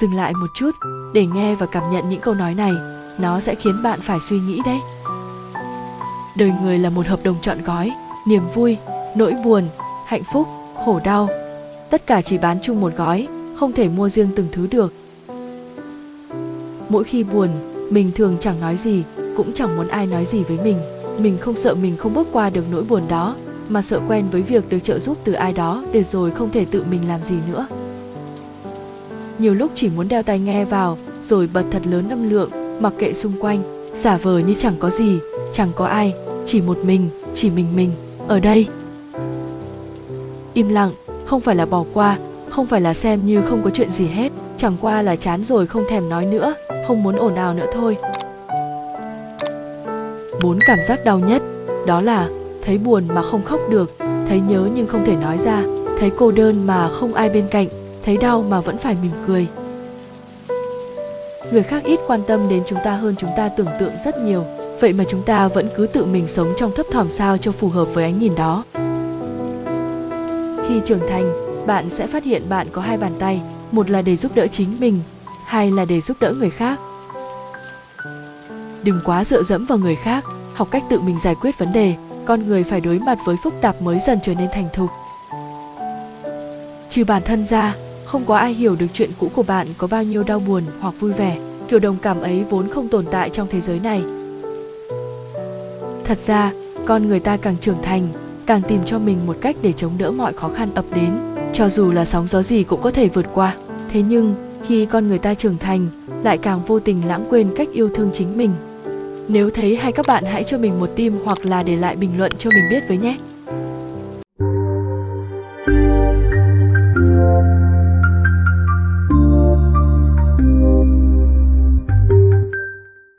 dừng lại một chút, để nghe và cảm nhận những câu nói này, nó sẽ khiến bạn phải suy nghĩ đấy. Đời người là một hợp đồng trọn gói, niềm vui, nỗi buồn, hạnh phúc, khổ đau. Tất cả chỉ bán chung một gói, không thể mua riêng từng thứ được. Mỗi khi buồn, mình thường chẳng nói gì, cũng chẳng muốn ai nói gì với mình. Mình không sợ mình không bước qua được nỗi buồn đó, mà sợ quen với việc được trợ giúp từ ai đó để rồi không thể tự mình làm gì nữa nhiều lúc chỉ muốn đeo tai nghe vào, rồi bật thật lớn âm lượng, mặc kệ xung quanh. Giả vờ như chẳng có gì, chẳng có ai, chỉ một mình, chỉ mình mình. Ở đây. Im lặng, không phải là bỏ qua, không phải là xem như không có chuyện gì hết. Chẳng qua là chán rồi không thèm nói nữa, không muốn ồn ào nữa thôi. Bốn cảm giác đau nhất, đó là thấy buồn mà không khóc được, thấy nhớ nhưng không thể nói ra, thấy cô đơn mà không ai bên cạnh thấy đau mà vẫn phải mỉm cười. Người khác ít quan tâm đến chúng ta hơn chúng ta tưởng tượng rất nhiều, vậy mà chúng ta vẫn cứ tự mình sống trong thấp thỏm sao cho phù hợp với ánh nhìn đó. Khi trưởng thành, bạn sẽ phát hiện bạn có hai bàn tay, một là để giúp đỡ chính mình, hai là để giúp đỡ người khác. Đừng quá dựa dẫm vào người khác, học cách tự mình giải quyết vấn đề, con người phải đối mặt với phức tạp mới dần trở nên thành thục. Trừ bản thân ra không có ai hiểu được chuyện cũ của bạn có bao nhiêu đau buồn hoặc vui vẻ. Kiểu đồng cảm ấy vốn không tồn tại trong thế giới này. Thật ra, con người ta càng trưởng thành, càng tìm cho mình một cách để chống đỡ mọi khó khăn ập đến, cho dù là sóng gió gì cũng có thể vượt qua. Thế nhưng, khi con người ta trưởng thành, lại càng vô tình lãng quên cách yêu thương chính mình. Nếu thấy hay các bạn hãy cho mình một tim hoặc là để lại bình luận cho mình biết với nhé.